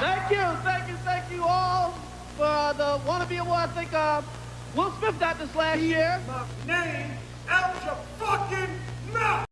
Thank you, thank you, thank you all for uh, the Wannabe Award. I think uh, Will Smith got this last year. My name